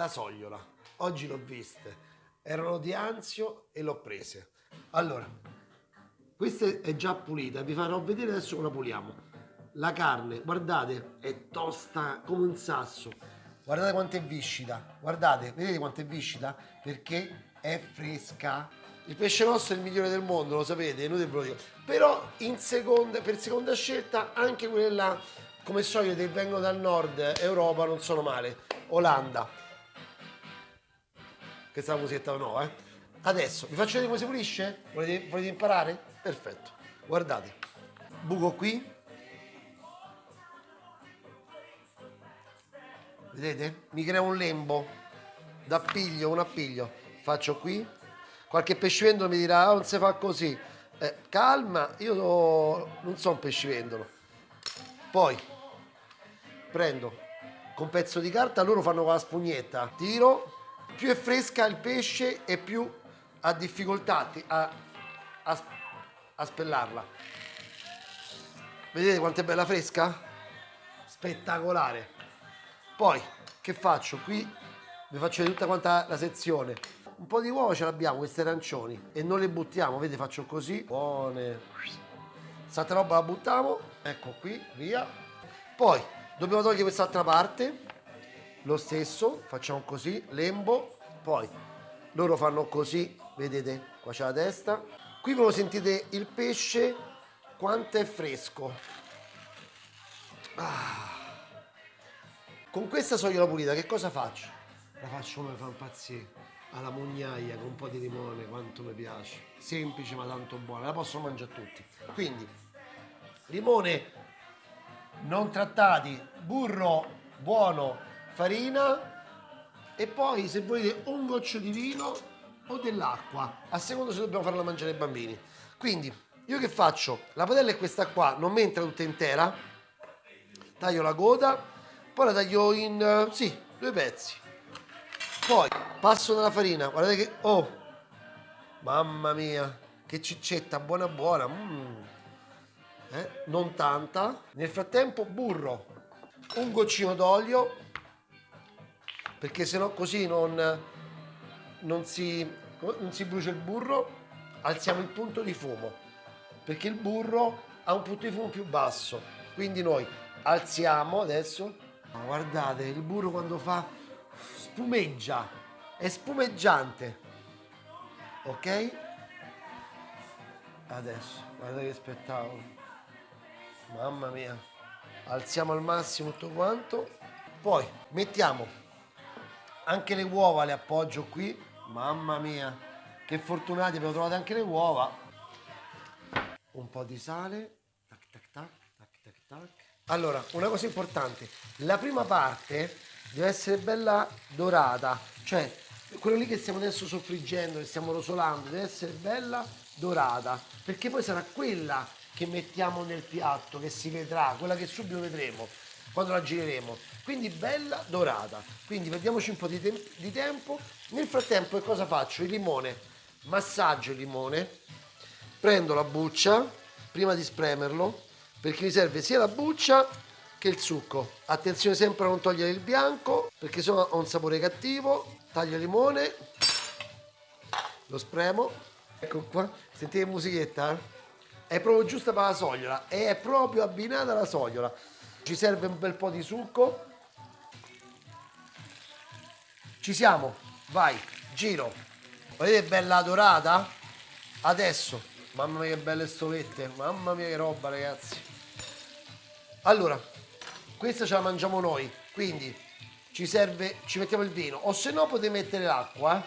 la sogliola. Oggi l'ho viste. Erano di Anzio e l'ho prese. Allora, questa è già pulita, vi farò vedere adesso come la puliamo. La carne, guardate, è tosta come un sasso. Guardate quanto è viscida. Guardate, vedete quanto è viscida? Perché è fresca. Il pesce nostro è il migliore del mondo, lo sapete, inutile ve lo dico. Però in seconda, per seconda scelta anche quelle là, come solito che vengono dal nord Europa, non sono male. Olanda. Questa musichetta nuova, eh? Adesso, vi faccio vedere come si pulisce? Volete, volete imparare? Perfetto. Guardate. Buco qui. Vedete? Mi crea un lembo. D'appiglio, un appiglio. Faccio qui. Qualche pescivendolo mi dirà, oh, non si fa così. Eh, calma, io so, non sono un pescivendolo. Poi prendo con un pezzo di carta, loro fanno con la spugnetta. Tiro. Più è fresca il pesce e più ha difficoltà a, a, a spellarla. Vedete quanto è bella fresca? Spettacolare. Poi, che faccio? Qui vi faccio vedere tutta quanta la sezione. Un po' di uova ce l'abbiamo, queste arancioni, e non le buttiamo, vedete faccio così. Buone. Questa roba la buttiamo, ecco qui, via. Poi, dobbiamo togliere quest'altra parte, lo stesso, facciamo così, lembo, poi loro fanno così, vedete, qua c'è la testa. Qui voi sentite il pesce quanto è fresco. Ah. Con questa sogliola pulita che cosa faccio? La faccio come fa impazzire alla mugnaia con un po' di limone, quanto mi piace. Semplice ma tanto buona, la posso mangiare tutti. Quindi, limone non trattati, burro buono, farina e poi se volete un goccio di vino o dell'acqua, a seconda se dobbiamo farla mangiare ai bambini. Quindi io che faccio? La padella è questa qua, non mi entra tutta intera, taglio la coda, poi la taglio in, sì, due pezzi. Poi passo nella farina, guardate che, oh, mamma mia, che ciccetta, buona buona, mm. eh, non tanta. Nel frattempo burro, un goccino d'olio, perché sennò così non, non, si, non si brucia il burro, alziamo il punto di fumo, perché il burro ha un punto di fumo più basso, quindi noi alziamo adesso, guardate il burro quando fa spumeggia, è spumeggiante, ok? Adesso, guardate che spettacolo, mamma mia, alziamo al massimo tutto quanto, poi mettiamo anche le uova le appoggio qui. Mamma mia che fortunati abbiamo trovato anche le uova. Un po' di sale. Tac tac tac tac tac tac. Allora una cosa importante. La prima parte deve essere bella dorata. Cioè quello lì che stiamo adesso soffriggendo che stiamo rosolando deve essere bella dorata. Perché poi sarà quella che mettiamo nel piatto che si vedrà quella che subito vedremo quando la gireremo. Quindi bella dorata. Quindi perdiamoci un po' di, te di tempo. Nel frattempo che cosa faccio? il limone. Massaggio il limone. Prendo la buccia prima di spremerlo perché mi serve sia la buccia che il succo. Attenzione sempre a non togliere il bianco perché sennò ha un sapore cattivo. Taglio il limone. Lo spremo. Ecco qua. Sentite musichetta? è proprio giusta per la sogliola. È proprio abbinata alla sogliola ci serve un bel po' di succo. Ci siamo. Vai giro. Vedete bella dorata. Adesso. Mamma mia che belle stovette mamma mia che roba ragazzi. Allora questa ce la mangiamo noi. Quindi ci serve ci mettiamo il vino. O se no potete mettere l'acqua.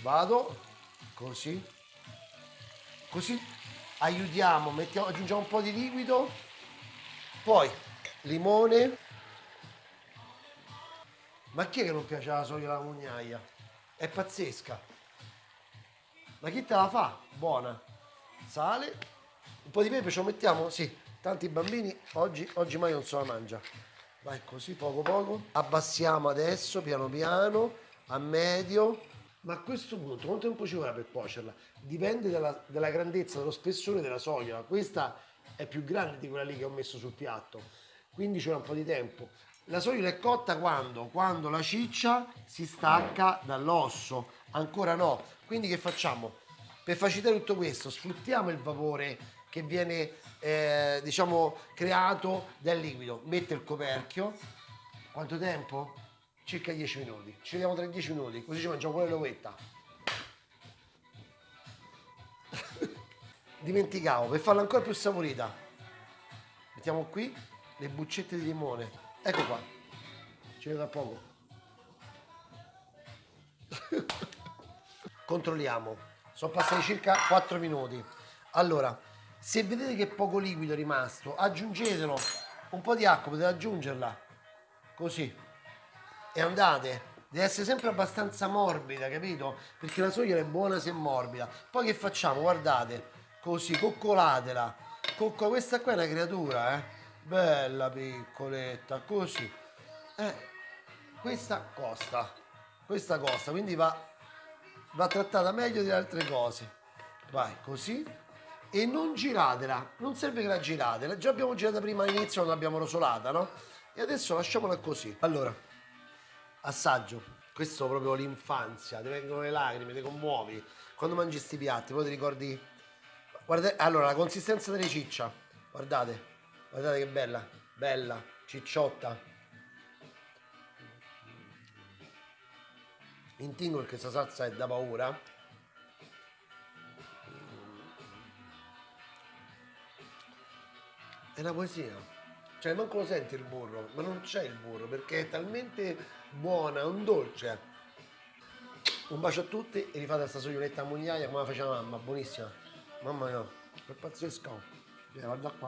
Vado. Così. Così. Aiutiamo. Mettiamo, aggiungiamo un po' di liquido poi limone ma chi è che non piace la soia alla mugnaia? È pazzesca. Ma chi te la fa? Buona. Sale. Un po' di pepe ce lo mettiamo? Sì. Tanti bambini oggi, oggi mai non se la mangia. Vai così, poco poco. Abbassiamo adesso, piano piano, a medio. Ma a questo punto, quanto tempo ci vorrà per cuocerla? Dipende dalla, dalla grandezza, dallo spessore della soia. Questa è più grande di quella lì che ho messo sul piatto quindi c'è un po' di tempo La sogliola è cotta quando? Quando la ciccia si stacca dall'osso. Ancora no. Quindi che facciamo? Per facilitare tutto questo, sfruttiamo il vapore che viene, eh, diciamo, creato dal liquido. Mette il coperchio. Quanto tempo? Circa 10 minuti. Ci vediamo tra 10 minuti, così ci mangiamo pure l'ovetta. Dimenticavo, per farla ancora più saporita. Mettiamo qui le buccette di limone. Ecco qua. Ci vedo a poco. Controlliamo. Sono passati circa 4 minuti. Allora, se vedete che poco liquido è rimasto, aggiungetelo. Un po' di acqua, potete aggiungerla. Così. E andate. Deve essere sempre abbastanza morbida, capito? Perché la soia è buona se è morbida. Poi che facciamo? Guardate. Così, coccolatela. Cocco, questa qua è una creatura, eh. Bella piccoletta, così. Eh, questa costa. Questa costa, quindi va va trattata meglio di altre cose. Vai, così. E non giratela, non serve che la girate, già abbiamo girata prima all'inizio quando l'abbiamo rosolata, no? E adesso lasciamola così. Allora, assaggio. Questo proprio l'infanzia, ti vengono le lacrime, ti commuovi. Quando mangi questi piatti, poi ti ricordi... Guardate, allora, la consistenza delle ciccia. Guardate, guardate che bella, bella, cicciotta. intingo perché questa salsa è da paura. È una poesia. Cioè manco lo senti il burro ma non c'è il burro perché è talmente buona è un dolce. Un bacio a tutti e rifate questa soglioletta a mugliaia come la faceva mamma buonissima mamma mia è pazzesco guarda qua